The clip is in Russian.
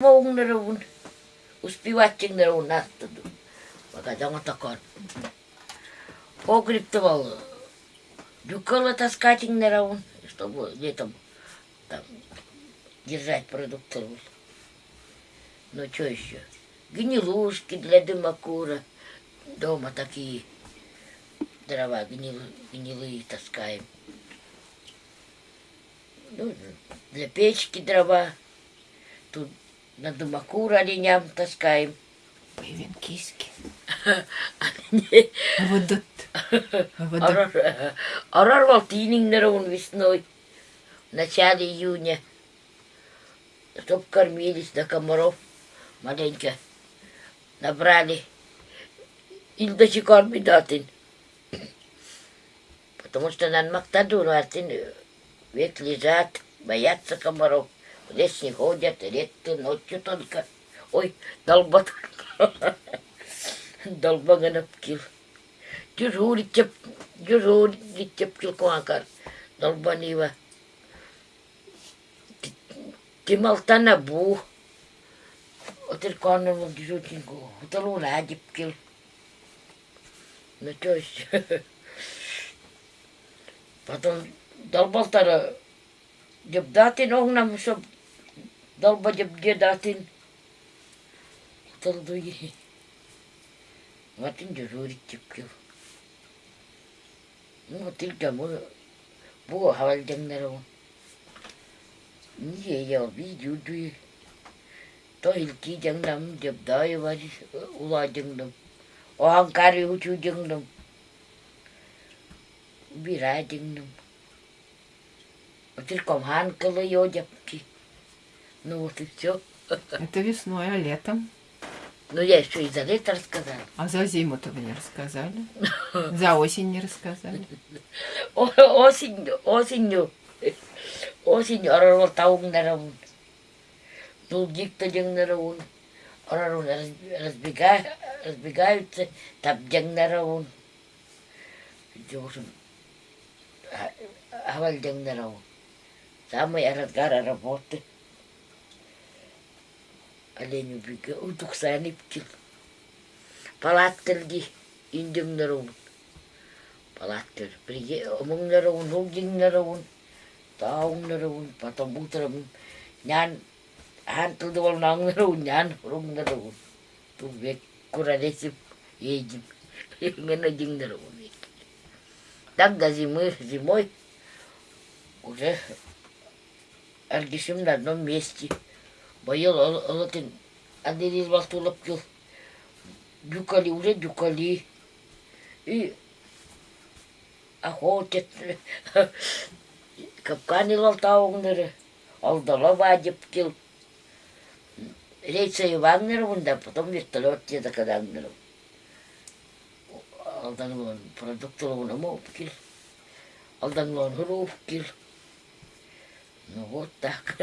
Моунгнерун. Успеватчингнерун аттыду. Бага жаңа такар. Погреб был. Дюкала таскатингнерун, чтобы летом там держать продукты. Ну что еще? Гнилушки для дымокура. Дома такие дрова гнил, гнилые таскаем. Ну, для печки дрова. Тут на дымокур оленям таскаем. Не, Водот. Арар, арар волтинингнерун весной. В начале июня. Чтоб кормились до комаров маленько. Набрали. Или до сих пор бедатин. Потому что на Мактаду атын век лежат, боятся комаров. В лес не ходят, редко ночью только. Ой, долбат. Долбаганып кил. Дежурить теп, дежурить теп кил куанкар. Долбанива. Тималтана бу. Отер коннор мол дежурчинку. Уталу радип кил. Ну то есть. Потом долбалтара депутатын огнам чтоб долба депутатын тылдуи. Ватын дежурить тепкил. Ну, тилка му бу хавалдангнару. Ние я видюдуи. То илки жангнам депутай вари ула жангнам. Оанкари учу жангнам. Бира жангнам. Вот только ханкала йодяпки. Ну вот и все. Это весной, а летом? Ну я еще и за лето рассказала. А за зиму-то вы не рассказали? За осень не рассказали? Осенью, осенью, осенью оророл таугнараун. Дулдикта жеңнараун. Оророл разбега- разбегаются, табжаңнараун. В общем, авал жеңнараун. Самый разгар работы Олень убега, удуксаны птил. Палаттырги, индіңнараун. палаттер. Приде, омыңнарауын, олдыңнарауын, тауыңнарауын, потом утром нян, хан тылды бол наңнарауын, нян урыңнарауын. Тут век куралесіп едім. Мені дыңнарауын. Тогда зимы, зимой уже аргишим на одном месте. биыл ұлытын әдейі бастылып жүр дюкали уже дюкали и охотят Капканы илал тауыңдары алдала ба деп келіп бұнда потом вертолет деді кадаңдырып алданған продуктылығына ма алып кел алданған ғыр кел ну вот так